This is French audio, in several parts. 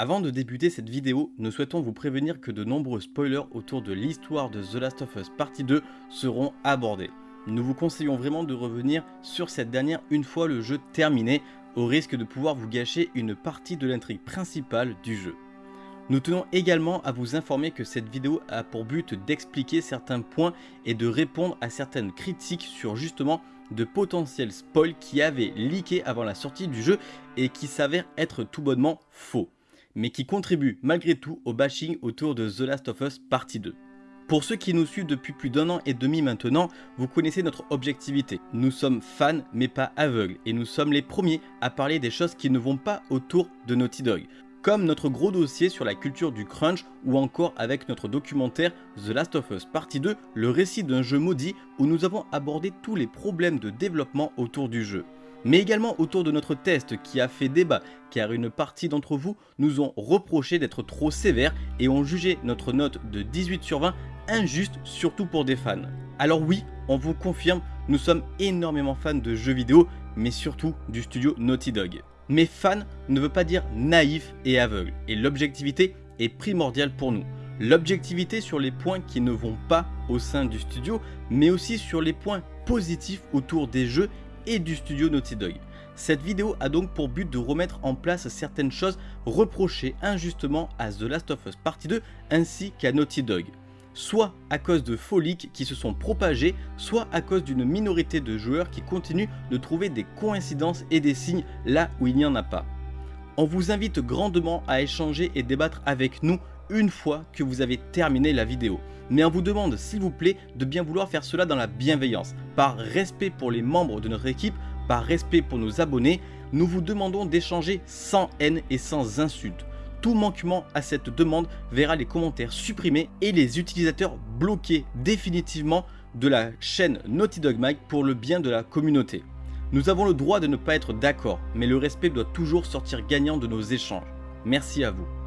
Avant de débuter cette vidéo, nous souhaitons vous prévenir que de nombreux spoilers autour de l'histoire de The Last of Us Partie 2 seront abordés. Nous vous conseillons vraiment de revenir sur cette dernière une fois le jeu terminé, au risque de pouvoir vous gâcher une partie de l'intrigue principale du jeu. Nous tenons également à vous informer que cette vidéo a pour but d'expliquer certains points et de répondre à certaines critiques sur justement de potentiels spoils qui avaient leaké avant la sortie du jeu et qui s'avèrent être tout bonnement faux mais qui contribue malgré tout au bashing autour de The Last of Us Partie 2. Pour ceux qui nous suivent depuis plus d'un an et demi maintenant, vous connaissez notre objectivité. Nous sommes fans mais pas aveugles et nous sommes les premiers à parler des choses qui ne vont pas autour de Naughty Dog. Comme notre gros dossier sur la culture du crunch ou encore avec notre documentaire The Last of Us Partie 2, le récit d'un jeu maudit où nous avons abordé tous les problèmes de développement autour du jeu mais également autour de notre test qui a fait débat car une partie d'entre vous nous ont reproché d'être trop sévères et ont jugé notre note de 18 sur 20 injuste surtout pour des fans. Alors oui, on vous confirme, nous sommes énormément fans de jeux vidéo mais surtout du studio Naughty Dog. Mais fan ne veut pas dire naïf et aveugle et l'objectivité est primordiale pour nous. L'objectivité sur les points qui ne vont pas au sein du studio mais aussi sur les points positifs autour des jeux et du studio Naughty Dog. Cette vidéo a donc pour but de remettre en place certaines choses reprochées injustement à The Last of Us Partie 2 ainsi qu'à Naughty Dog. Soit à cause de faux qui se sont propagés, soit à cause d'une minorité de joueurs qui continuent de trouver des coïncidences et des signes là où il n'y en a pas. On vous invite grandement à échanger et débattre avec nous une fois que vous avez terminé la vidéo. Mais on vous demande s'il vous plaît de bien vouloir faire cela dans la bienveillance, par respect pour les membres de notre équipe, par respect pour nos abonnés, nous vous demandons d'échanger sans haine et sans insulte. Tout manquement à cette demande verra les commentaires supprimés et les utilisateurs bloqués définitivement de la chaîne Naughty Dog Mag pour le bien de la communauté. Nous avons le droit de ne pas être d'accord, mais le respect doit toujours sortir gagnant de nos échanges. Merci à vous.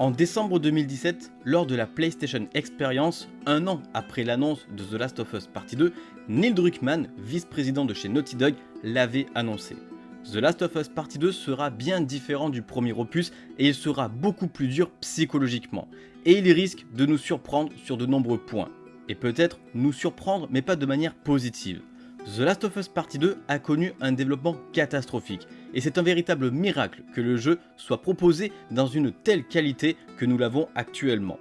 En décembre 2017, lors de la PlayStation Experience, un an après l'annonce de The Last of Us Partie 2, Neil Druckmann, vice-président de chez Naughty Dog, l'avait annoncé. The Last of Us Partie 2 sera bien différent du premier opus et il sera beaucoup plus dur psychologiquement. Et il risque de nous surprendre sur de nombreux points. Et peut-être nous surprendre mais pas de manière positive. The Last of Us Partie 2 a connu un développement catastrophique, et c'est un véritable miracle que le jeu soit proposé dans une telle qualité que nous l'avons actuellement.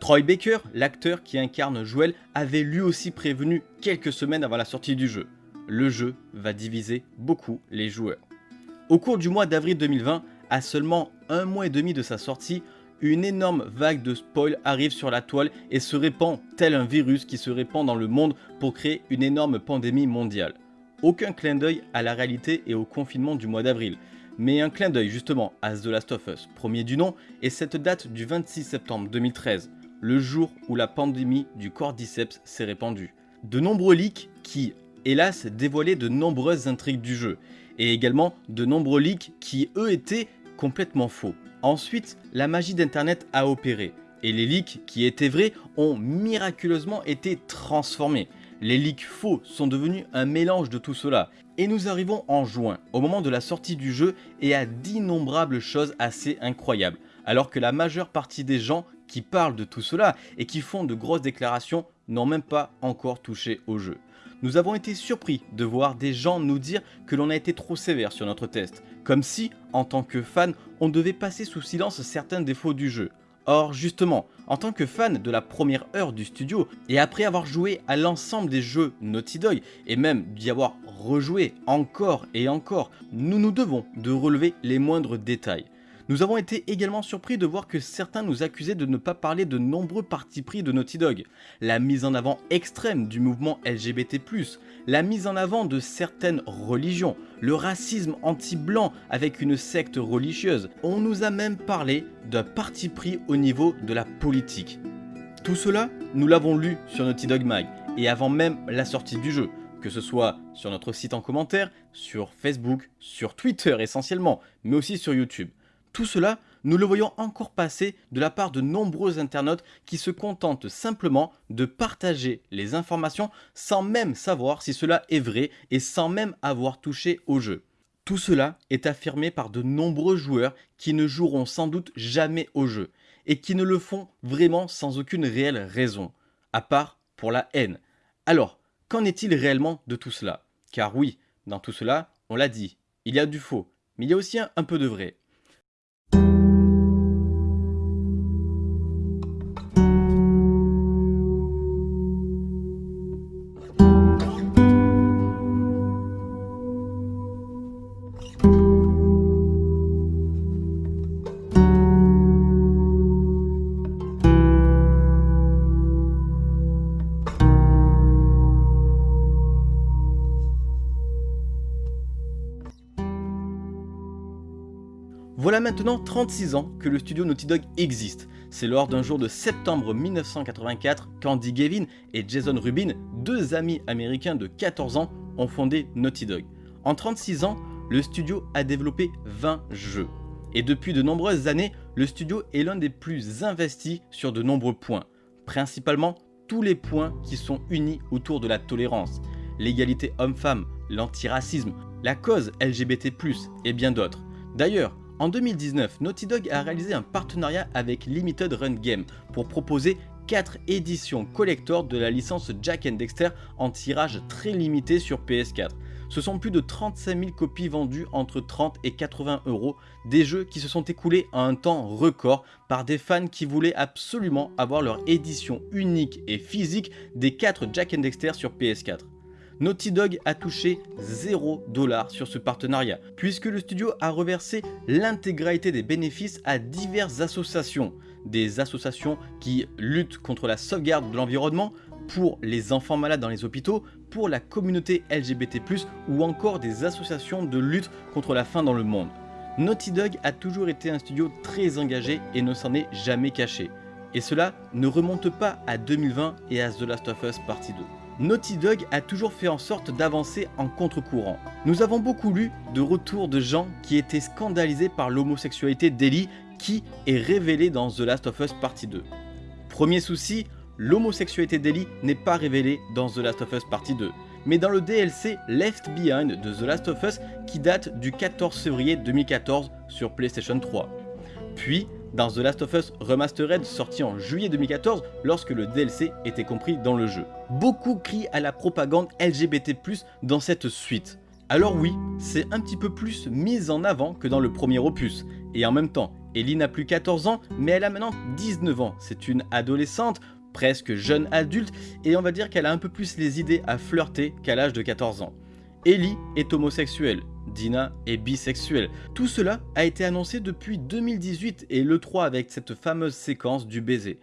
Troy Baker, l'acteur qui incarne Joel, avait lui aussi prévenu quelques semaines avant la sortie du jeu. Le jeu va diviser beaucoup les joueurs. Au cours du mois d'avril 2020, à seulement un mois et demi de sa sortie, une énorme vague de spoil arrive sur la toile et se répand tel un virus qui se répand dans le monde pour créer une énorme pandémie mondiale. Aucun clin d'œil à la réalité et au confinement du mois d'avril, mais un clin d'œil justement à The Last of Us, premier du nom, et cette date du 26 septembre 2013, le jour où la pandémie du cordyceps s'est répandue. De nombreux leaks qui, hélas, dévoilaient de nombreuses intrigues du jeu, et également de nombreux leaks qui, eux, étaient complètement faux. Ensuite, la magie d'internet a opéré, et les leaks qui étaient vrais ont miraculeusement été transformés. Les leaks faux sont devenus un mélange de tout cela, et nous arrivons en juin, au moment de la sortie du jeu, et à d'innombrables choses assez incroyables, alors que la majeure partie des gens qui parlent de tout cela et qui font de grosses déclarations n'ont même pas encore touché au jeu. Nous avons été surpris de voir des gens nous dire que l'on a été trop sévère sur notre test, comme si, en tant que fan, on devait passer sous silence certains défauts du jeu. Or justement, en tant que fan de la première heure du studio, et après avoir joué à l'ensemble des jeux Naughty Dog, et même d'y avoir rejoué encore et encore, nous nous devons de relever les moindres détails. Nous avons été également surpris de voir que certains nous accusaient de ne pas parler de nombreux partis pris de Naughty Dog, la mise en avant extrême du mouvement LGBT+, la mise en avant de certaines religions, le racisme anti-blanc avec une secte religieuse. On nous a même parlé d'un parti pris au niveau de la politique. Tout cela, nous l'avons lu sur Naughty Dog Mag, et avant même la sortie du jeu, que ce soit sur notre site en commentaire, sur Facebook, sur Twitter essentiellement, mais aussi sur YouTube. Tout cela nous le voyons encore passer de la part de nombreux internautes qui se contentent simplement de partager les informations sans même savoir si cela est vrai et sans même avoir touché au jeu. Tout cela est affirmé par de nombreux joueurs qui ne joueront sans doute jamais au jeu et qui ne le font vraiment sans aucune réelle raison, à part pour la haine. Alors, qu'en est-il réellement de tout cela? Car oui, dans tout cela, on l'a dit, il y a du faux, mais il y a aussi un, peu de vrai. Maintenant 36 ans que le studio Naughty Dog existe. C'est lors d'un jour de septembre 1984 qu'Andy Gavin et Jason Rubin, deux amis américains de 14 ans, ont fondé Naughty Dog. En 36 ans, le studio a développé 20 jeux. Et depuis de nombreuses années, le studio est l'un des plus investis sur de nombreux points. Principalement tous les points qui sont unis autour de la tolérance, l'égalité homme-femme, l'antiracisme, la cause LGBT+, et bien d'autres. D'ailleurs, en 2019, Naughty Dog a réalisé un partenariat avec Limited Run Game pour proposer 4 éditions collector de la licence Jack and Dexter en tirage très limité sur PS4. Ce sont plus de 35 000 copies vendues entre 30 et 80 euros, des jeux qui se sont écoulés en un temps record par des fans qui voulaient absolument avoir leur édition unique et physique des 4 Jack and Dexter sur PS4. Naughty Dog a touché 0$ sur ce partenariat, puisque le studio a reversé l'intégralité des bénéfices à diverses associations, des associations qui luttent contre la sauvegarde de l'environnement, pour les enfants malades dans les hôpitaux, pour la communauté LGBT+, ou encore des associations de lutte contre la faim dans le monde. Naughty Dog a toujours été un studio très engagé et ne s'en est jamais caché. Et cela ne remonte pas à 2020 et à The Last of Us Partie 2. Naughty Dog a toujours fait en sorte d'avancer en contre-courant. Nous avons beaucoup lu de retours de gens qui étaient scandalisés par l'homosexualité d'Ellie qui est révélée dans The Last of Us Partie 2. Premier souci, l'homosexualité d'Ellie n'est pas révélée dans The Last of Us Partie 2, mais dans le DLC Left Behind de The Last of Us qui date du 14 février 2014 sur PlayStation 3. Puis dans The Last of Us Remastered sorti en juillet 2014 lorsque le DLC était compris dans le jeu. Beaucoup crient à la propagande LGBT+, dans cette suite. Alors oui, c'est un petit peu plus mis en avant que dans le premier opus, et en même temps, Ellie n'a plus 14 ans, mais elle a maintenant 19 ans, c'est une adolescente, presque jeune adulte, et on va dire qu'elle a un peu plus les idées à flirter qu'à l'âge de 14 ans. Ellie est homosexuelle, Dina est bisexuelle. Tout cela a été annoncé depuis 2018 et l'E3 avec cette fameuse séquence du baiser.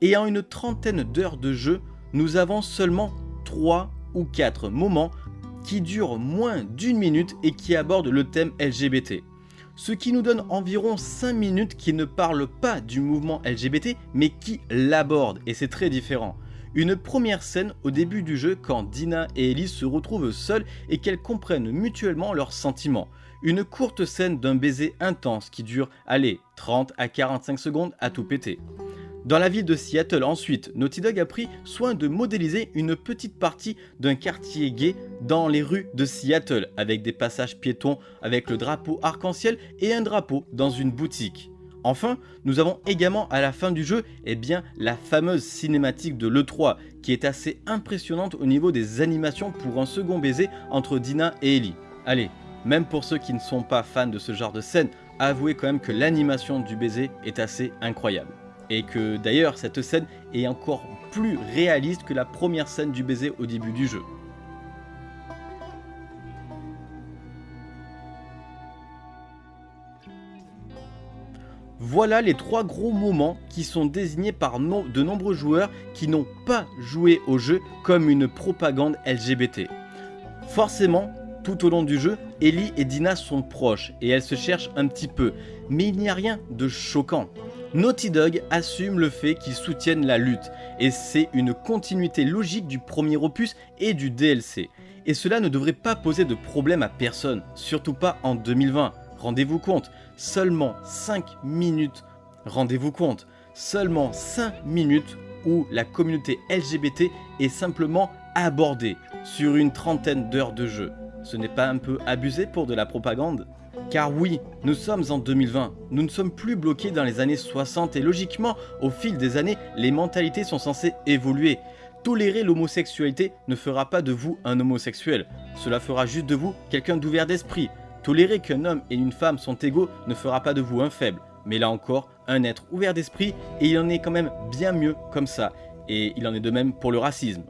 Et en une trentaine d'heures de jeu, nous avons seulement 3 ou 4 moments qui durent moins d'une minute et qui abordent le thème LGBT. Ce qui nous donne environ 5 minutes qui ne parlent pas du mouvement LGBT mais qui l'abordent et c'est très différent. Une première scène au début du jeu quand Dina et Ellie se retrouvent seules et qu'elles comprennent mutuellement leurs sentiments. Une courte scène d'un baiser intense qui dure, allez, 30 à 45 secondes à tout péter. Dans la ville de Seattle ensuite, Naughty Dog a pris soin de modéliser une petite partie d'un quartier gay dans les rues de Seattle avec des passages piétons avec le drapeau arc-en-ciel et un drapeau dans une boutique. Enfin, nous avons également à la fin du jeu eh bien, la fameuse cinématique de l'E3 qui est assez impressionnante au niveau des animations pour un second baiser entre Dina et Ellie. Allez, même pour ceux qui ne sont pas fans de ce genre de scène, avouez quand même que l'animation du baiser est assez incroyable. Et que d'ailleurs cette scène est encore plus réaliste que la première scène du baiser au début du jeu. Voilà les trois gros moments qui sont désignés par de nombreux joueurs qui n'ont pas joué au jeu comme une propagande LGBT. Forcément, tout au long du jeu, Ellie et Dina sont proches et elles se cherchent un petit peu, mais il n'y a rien de choquant. Naughty Dog assume le fait qu'ils soutiennent la lutte, et c'est une continuité logique du premier opus et du DLC. Et cela ne devrait pas poser de problème à personne, surtout pas en 2020. Rendez-vous compte, seulement 5 minutes, rendez-vous compte, seulement 5 minutes où la communauté LGBT est simplement abordée sur une trentaine d'heures de jeu. Ce n'est pas un peu abusé pour de la propagande? Car oui, nous sommes en 2020, nous ne sommes plus bloqués dans les années 60 et logiquement, au fil des années, les mentalités sont censées évoluer. Tolérer l'homosexualité ne fera pas de vous un homosexuel, cela fera juste de vous quelqu'un d'ouvert d'esprit. Tolérer qu'un homme et une femme sont égaux ne fera pas de vous un faible, mais là encore, un être ouvert d'esprit et il en est quand même bien mieux comme ça. Et il en est de même pour le racisme.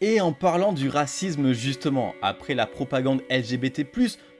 Et en parlant du racisme justement, après la propagande LGBT+,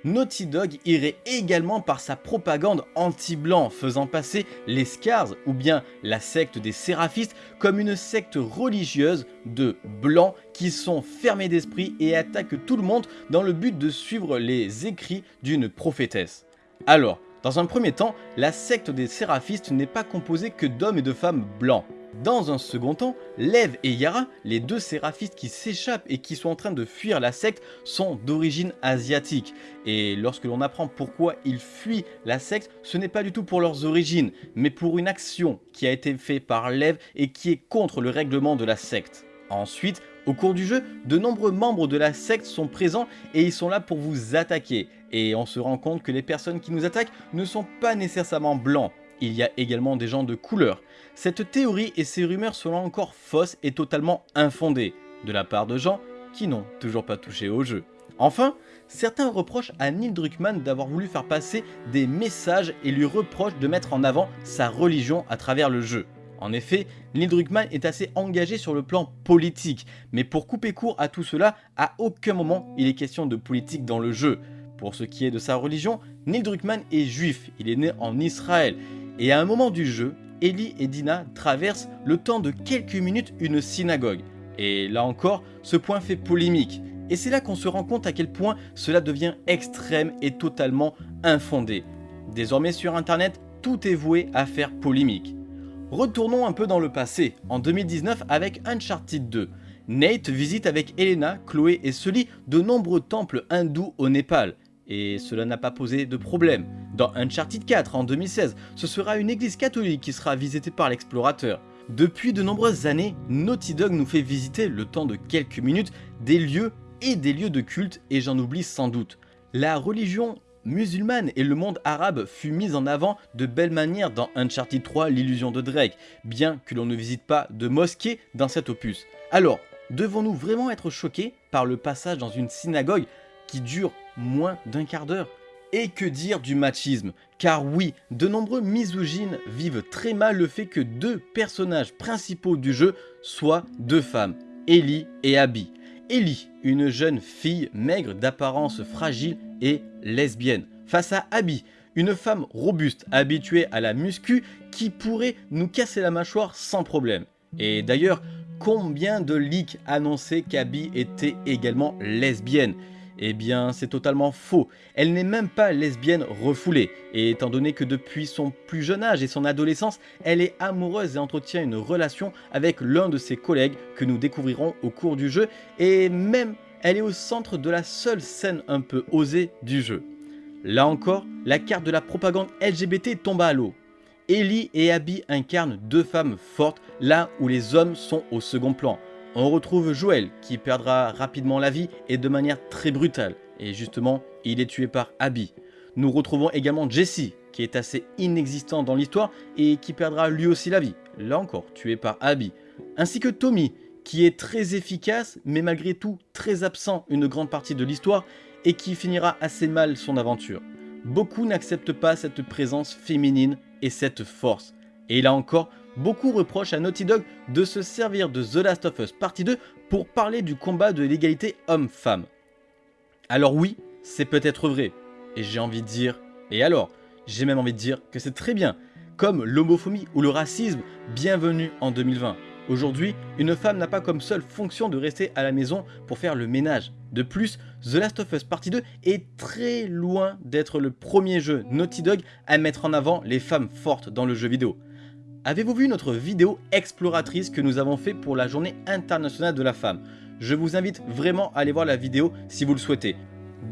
Naughty Dog irait également par sa propagande anti-blanc, faisant passer les Scars, ou bien la secte des séraphistes, comme une secte religieuse de blancs qui sont fermés d'esprit et attaquent tout le monde dans le but de suivre les écrits d'une prophétesse. Alors, dans un premier temps, la secte des séraphistes n'est pas composée que d'hommes et de femmes blancs. Dans un second temps, Lev et Yara, les deux séraphistes qui s'échappent et qui sont en train de fuir la secte, sont d'origine asiatique. Et lorsque l'on apprend pourquoi ils fuient la secte, ce n'est pas du tout pour leurs origines, mais pour une action qui a été faite par Lev et qui est contre le règlement de la secte. Ensuite, au cours du jeu, de nombreux membres de la secte sont présents et ils sont là pour vous attaquer. Et on se rend compte que les personnes qui nous attaquent ne sont pas nécessairement blancs. Il y a également des gens de couleur. Cette théorie et ces rumeurs sont encore fausses et totalement infondées, de la part de gens qui n'ont toujours pas touché au jeu. Enfin, certains reprochent à Neil Druckmann d'avoir voulu faire passer des messages et lui reprochent de mettre en avant sa religion à travers le jeu. En effet, Neil Druckmann est assez engagé sur le plan politique, mais pour couper court à tout cela, à aucun moment il est question de politique dans le jeu. Pour ce qui est de sa religion, Neil Druckmann est juif, il est né en Israël, et à un moment du jeu, Ellie et Dina traversent le temps de quelques minutes une synagogue. Et là encore, ce point fait polémique. Et c'est là qu'on se rend compte à quel point cela devient extrême et totalement infondé. Désormais sur internet, tout est voué à faire polémique. Retournons un peu dans le passé, en 2019 avec Uncharted 2. Nate visite avec Elena, Chloé et Sully de nombreux temples hindous au Népal et cela n'a pas posé de problème. Dans Uncharted 4 en 2016, ce sera une église catholique qui sera visitée par l'explorateur. Depuis de nombreuses années, Naughty Dog nous fait visiter, le temps de quelques minutes, des lieux et des lieux de culte, et j'en oublie sans doute. La religion musulmane et le monde arabe fut mis en avant de belle manière dans Uncharted 3 l'illusion de Drake, bien que l'on ne visite pas de mosquée dans cet opus. Alors, devons-nous vraiment être choqués par le passage dans une synagogue qui dure moins d'un quart d'heure? Et que dire du machisme? Car oui, de nombreux misogynes vivent très mal le fait que deux personnages principaux du jeu soient deux femmes, Ellie et Abby. Ellie, une jeune fille maigre d'apparence fragile et lesbienne, face à Abby, une femme robuste habituée à la muscu qui pourrait nous casser la mâchoire sans problème. Et d'ailleurs, combien de leaks annonçaient qu'Abby était également lesbienne? Eh bien, c'est totalement faux. Elle n'est même pas lesbienne refoulée, et étant donné que depuis son plus jeune âge et son adolescence, elle est amoureuse et entretient une relation avec l'un de ses collègues que nous découvrirons au cours du jeu, et même elle est au centre de la seule scène un peu osée du jeu. Là encore, la carte de la propagande LGBT tombe à l'eau. Ellie et Abby incarnent deux femmes fortes là où les hommes sont au second plan. On retrouve Joël qui perdra rapidement la vie et de manière très brutale. Et justement, il est tué par Abby. Nous retrouvons également Jesse qui est assez inexistant dans l'histoire et qui perdra lui aussi la vie, là encore tué par Abby. Ainsi que Tommy qui est très efficace mais malgré tout très absent une grande partie de l'histoire et qui finira assez mal son aventure. Beaucoup n'acceptent pas cette présence féminine et cette force. Et là encore, beaucoup reprochent à Naughty Dog de se servir de The Last of Us Partie 2 pour parler du combat de l'égalité homme-femme. Alors oui, c'est peut-être vrai, et j'ai envie de dire, et alors J'ai même envie de dire que c'est très bien, comme l'homophobie ou le racisme, bienvenue en 2020. Aujourd'hui, une femme n'a pas comme seule fonction de rester à la maison pour faire le ménage. De plus, The Last of Us Partie 2 est très loin d'être le premier jeu Naughty Dog à mettre en avant les femmes fortes dans le jeu vidéo. Avez-vous vu notre vidéo exploratrice que nous avons fait pour la journée internationale de la femme? Je vous invite vraiment à aller voir la vidéo si vous le souhaitez.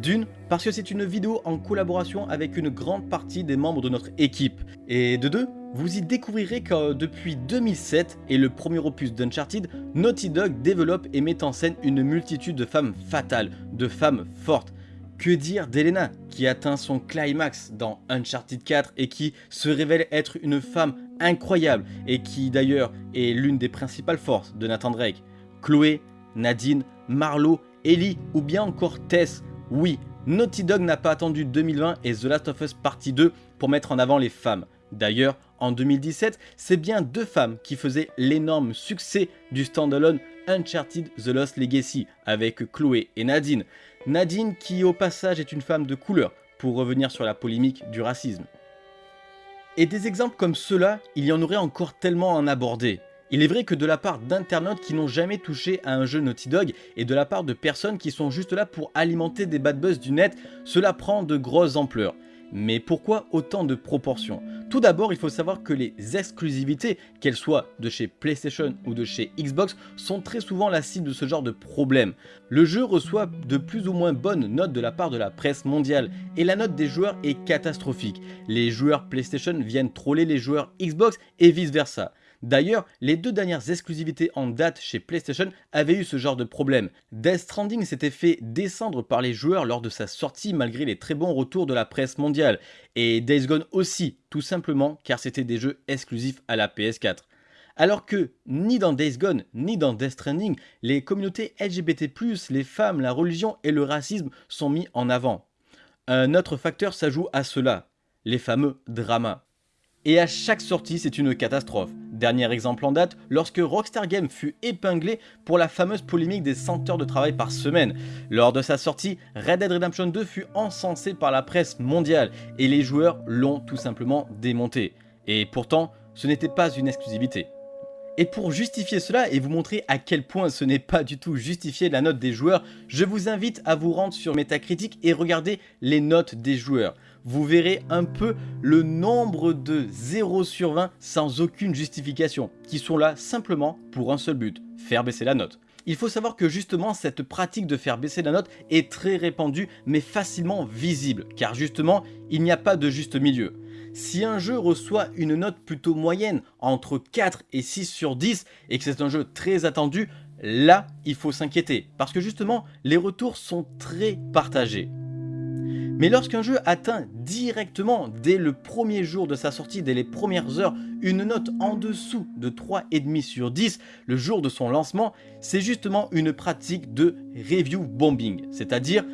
D'une, parce que c'est une vidéo en collaboration avec une grande partie des membres de notre équipe. Et de deux, vous y découvrirez que depuis 2007 et le premier opus d'Uncharted, Naughty Dog développe et met en scène une multitude de femmes fatales, de femmes fortes. Que dire d'Elena, qui atteint son climax dans Uncharted 4 et qui se révèle être une femme incroyable et qui d'ailleurs est l'une des principales forces de Nathan Drake? Chloé, Nadine, Marlo, Ellie ou bien encore Tess? Oui, Naughty Dog n'a pas attendu 2020 et The Last of Us Partie 2 pour mettre en avant les femmes. D'ailleurs, en 2017, c'est bien deux femmes qui faisaient l'énorme succès du standalone Uncharted The Lost Legacy avec Chloé et Nadine. Nadine qui au passage est une femme de couleur pour revenir sur la polémique du racisme. Et des exemples comme ceux-là, il y en aurait encore tellement à en aborder. Il est vrai que de la part d'internautes qui n'ont jamais touché à un jeu Naughty Dog et de la part de personnes qui sont juste là pour alimenter des bad buzz du net, cela prend de grosses ampleurs. Mais pourquoi autant de proportions? Tout d'abord, il faut savoir que les exclusivités, qu'elles soient de chez PlayStation ou de chez Xbox, sont très souvent la cible de ce genre de problème. Le jeu reçoit de plus ou moins bonnes notes de la part de la presse mondiale, et la note des joueurs est catastrophique. Les joueurs PlayStation viennent troller les joueurs Xbox et vice versa. D'ailleurs, les deux dernières exclusivités en date chez PlayStation avaient eu ce genre de problème. Death Stranding s'était fait descendre par les joueurs lors de sa sortie malgré les très bons retours de la presse mondiale, et Days Gone aussi, tout simplement car c'était des jeux exclusifs à la PS4. Alors que ni dans Days Gone ni dans Death Stranding, les communautés LGBT+, les femmes, la religion et le racisme sont mis en avant. Un autre facteur s'ajoute à cela, les fameux dramas. Et à chaque sortie, c'est une catastrophe. Dernier exemple en date, lorsque Rockstar Games fut épinglé pour la fameuse polémique des 100 heures de travail par semaine. Lors de sa sortie, Red Dead Redemption 2 fut encensé par la presse mondiale et les joueurs l'ont tout simplement démonté. Et pourtant, ce n'était pas une exclusivité. Et pour justifier cela et vous montrer à quel point ce n'est pas du tout justifié la note des joueurs, je vous invite à vous rendre sur Metacritic et regarder les notes des joueurs. Vous verrez un peu le nombre de 0 sur 20 sans aucune justification, qui sont là simplement pour un seul but, faire baisser la note. Il faut savoir que justement cette pratique de faire baisser la note est très répandue mais facilement visible, car justement il n'y a pas de juste milieu. Si un jeu reçoit une note plutôt moyenne, entre 4 et 6 sur 10, et que c'est un jeu très attendu, là, il faut s'inquiéter, parce que justement, les retours sont très partagés. Mais lorsqu'un jeu atteint directement, dès le premier jour de sa sortie, dès les premières heures, une note en dessous de 3,5 sur 10 le jour de son lancement, c'est justement une pratique de review bombing, c'est-à-dire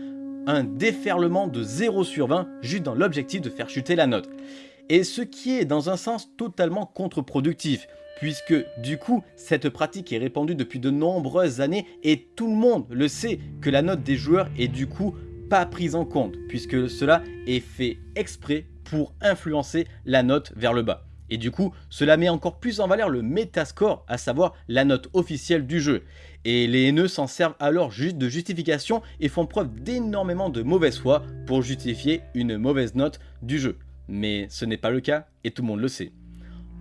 un déferlement de 0 sur 20 juste dans l'objectif de faire chuter la note. Et ce qui est dans un sens totalement contre-productif, puisque du coup, cette pratique est répandue depuis de nombreuses années et tout le monde le sait que la note des joueurs est du coup pas prise en compte, puisque cela est fait exprès pour influencer la note vers le bas. Et du coup, cela met encore plus en valeur le Metascore, à savoir la note officielle du jeu. Et les haineux s'en servent alors juste de justification et font preuve d'énormément de mauvaise foi pour justifier une mauvaise note du jeu mais ce n'est pas le cas et tout le monde le sait.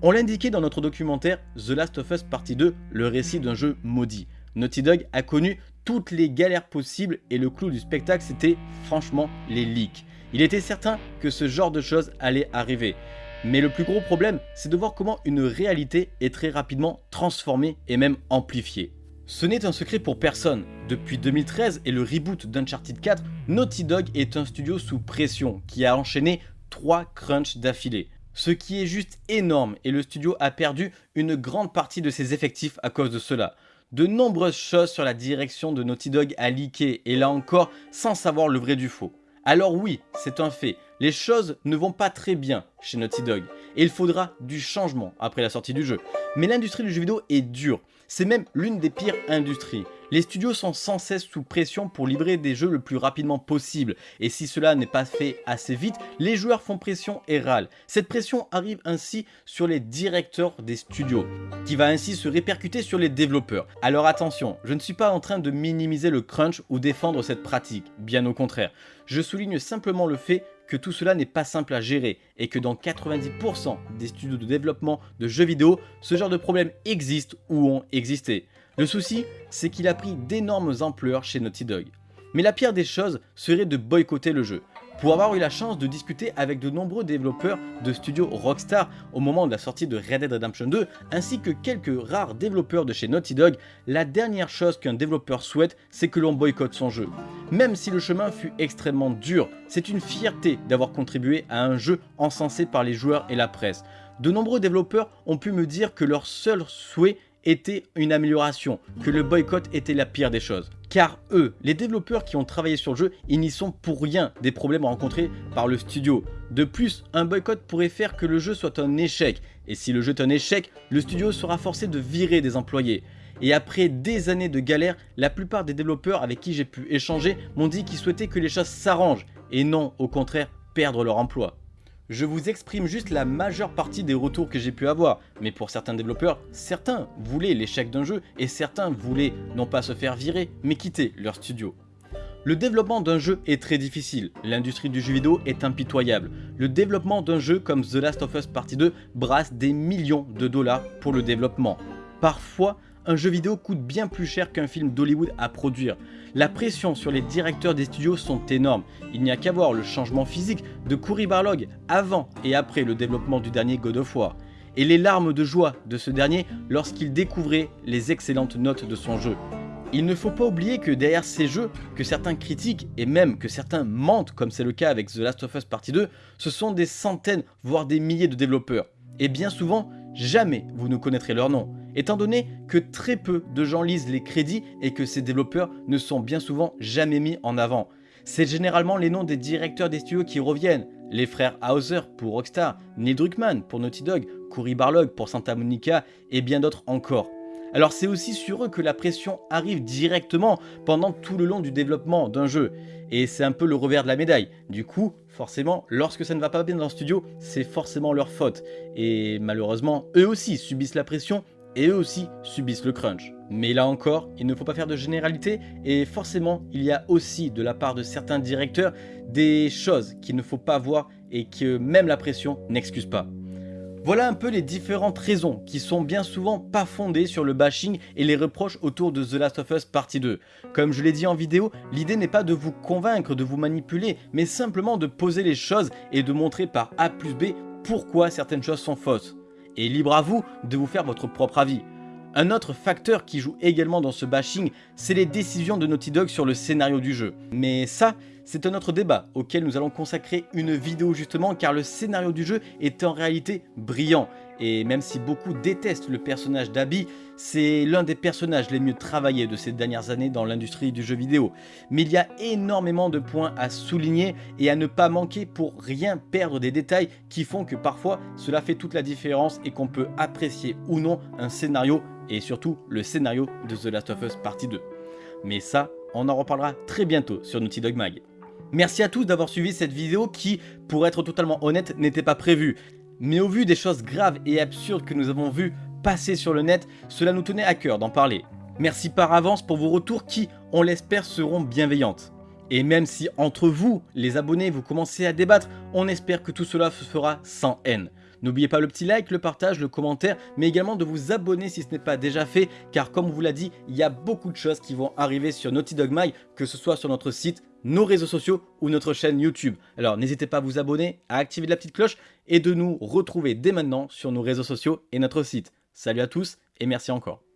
On l'indiquait dans notre documentaire The Last of Us Partie 2, le récit d'un jeu maudit. Naughty Dog a connu toutes les galères possibles et le clou du spectacle c'était franchement les leaks. Il était certain que ce genre de choses allait arriver. Mais le plus gros problème, c'est de voir comment une réalité est très rapidement transformée et même amplifiée. Ce n'est un secret pour personne. Depuis 2013 et le reboot d'Uncharted 4, Naughty Dog est un studio sous pression qui a enchaîné 3 crunchs d'affilée. Ce qui est juste énorme et le studio a perdu une grande partie de ses effectifs à cause de cela. De nombreuses choses sur la direction de Naughty Dog a leaké et là encore sans savoir le vrai du faux. Alors oui, c'est un fait, les choses ne vont pas très bien chez Naughty Dog et il faudra du changement après la sortie du jeu. Mais l'industrie du jeu vidéo est dure, c'est même l'une des pires industries. Les studios sont sans cesse sous pression pour livrer des jeux le plus rapidement possible, et si cela n'est pas fait assez vite, les joueurs font pression et râlent. Cette pression arrive ainsi sur les directeurs des studios, qui va ainsi se répercuter sur les développeurs. Alors attention, je ne suis pas en train de minimiser le crunch ou défendre cette pratique, bien au contraire. Je souligne simplement le fait que tout cela n'est pas simple à gérer et que dans 90% des studios de développement de jeux vidéo, ce genre de problèmes existe ou ont existé. Le souci, c'est qu'il a pris d'énormes ampleurs chez Naughty Dog. Mais la pire des choses serait de boycotter le jeu. Pour avoir eu la chance de discuter avec de nombreux développeurs de studio Rockstar au moment de la sortie de Red Dead Redemption 2, ainsi que quelques rares développeurs de chez Naughty Dog, la dernière chose qu'un développeur souhaite, c'est que l'on boycotte son jeu. Même si le chemin fut extrêmement dur, c'est une fierté d'avoir contribué à un jeu encensé par les joueurs et la presse. De nombreux développeurs ont pu me dire que leur seul souhait était une amélioration, que le boycott était la pire des choses. Car eux, les développeurs qui ont travaillé sur le jeu, ils n'y sont pour rien des problèmes rencontrés par le studio. De plus, un boycott pourrait faire que le jeu soit un échec, et si le jeu est un échec, le studio sera forcé de virer des employés. Et après des années de galère, la plupart des développeurs avec qui j'ai pu échanger m'ont dit qu'ils souhaitaient que les choses s'arrangent, et non au contraire perdre leur emploi. Je vous exprime juste la majeure partie des retours que j'ai pu avoir, mais pour certains développeurs, certains voulaient l'échec d'un jeu et certains voulaient non pas se faire virer, mais quitter leur studio. Le développement d'un jeu est très difficile, l'industrie du jeu vidéo est impitoyable. Le développement d'un jeu comme The Last of Us Partie 2 brasse des millions de dollars pour le développement. Parfois, un jeu vidéo coûte bien plus cher qu'un film d'Hollywood à produire. La pression sur les directeurs des studios sont énormes. Il n'y a qu'à voir le changement physique de Cory Barlog avant et après le développement du dernier God of War. Et les larmes de joie de ce dernier lorsqu'il découvrait les excellentes notes de son jeu. Il ne faut pas oublier que derrière ces jeux, que certains critiquent et même que certains mentent comme c'est le cas avec The Last of Us Partie 2, ce sont des centaines voire des milliers de développeurs. Et bien souvent, jamais vous ne connaîtrez leur nom étant donné que très peu de gens lisent les crédits et que ces développeurs ne sont bien souvent jamais mis en avant. C'est généralement les noms des directeurs des studios qui reviennent, les frères Hauser pour Rockstar, Neil Druckmann pour Naughty Dog, Cory Barlog pour Santa Monica et bien d'autres encore. Alors c'est aussi sur eux que la pression arrive directement pendant tout le long du développement d'un jeu. Et c'est un peu le revers de la médaille. Du coup, forcément, lorsque ça ne va pas bien dans le studio, c'est forcément leur faute. Et malheureusement, eux aussi subissent la pression et eux aussi subissent le crunch. Mais là encore, il ne faut pas faire de généralité et forcément, il y a aussi de la part de certains directeurs des choses qu'il ne faut pas voir et que même la pression n'excuse pas. Voilà un peu les différentes raisons qui sont bien souvent pas fondées sur le bashing et les reproches autour de The Last of Us Partie 2. Comme je l'ai dit en vidéo, l'idée n'est pas de vous convaincre, de vous manipuler, mais simplement de poser les choses et de montrer par A plus B pourquoi certaines choses sont fausses et libre à vous de vous faire votre propre avis. Un autre facteur qui joue également dans ce bashing, c'est les décisions de Naughty Dog sur le scénario du jeu. Mais ça, c'est un autre débat auquel nous allons consacrer une vidéo justement car le scénario du jeu est en réalité brillant. Et même si beaucoup détestent le personnage d'Abby, c'est l'un des personnages les mieux travaillés de ces dernières années dans l'industrie du jeu vidéo. Mais il y a énormément de points à souligner et à ne pas manquer pour rien perdre des détails qui font que parfois cela fait toute la différence et qu'on peut apprécier ou non un scénario et surtout le scénario de The Last of Us Partie 2. Mais ça, on en reparlera très bientôt sur Naughty Dog Mag. Merci à tous d'avoir suivi cette vidéo qui, pour être totalement honnête, n'était pas prévue. Mais au vu des choses graves et absurdes que nous avons vues passer sur le net, cela nous tenait à cœur d'en parler. Merci par avance pour vos retours qui, on l'espère, seront bienveillantes. Et même si entre vous, les abonnés, vous commencez à débattre, on espère que tout cela se fera sans haine. N'oubliez pas le petit like, le partage, le commentaire, mais également de vous abonner si ce n'est pas déjà fait, car comme on vous l'a dit, il y a beaucoup de choses qui vont arriver sur Naughty Dog Mag, que ce soit sur notre site, nos réseaux sociaux ou notre chaîne YouTube. Alors n'hésitez pas à vous abonner, à activer la petite cloche et de nous retrouver dès maintenant sur nos réseaux sociaux et notre site. Salut à tous et merci encore.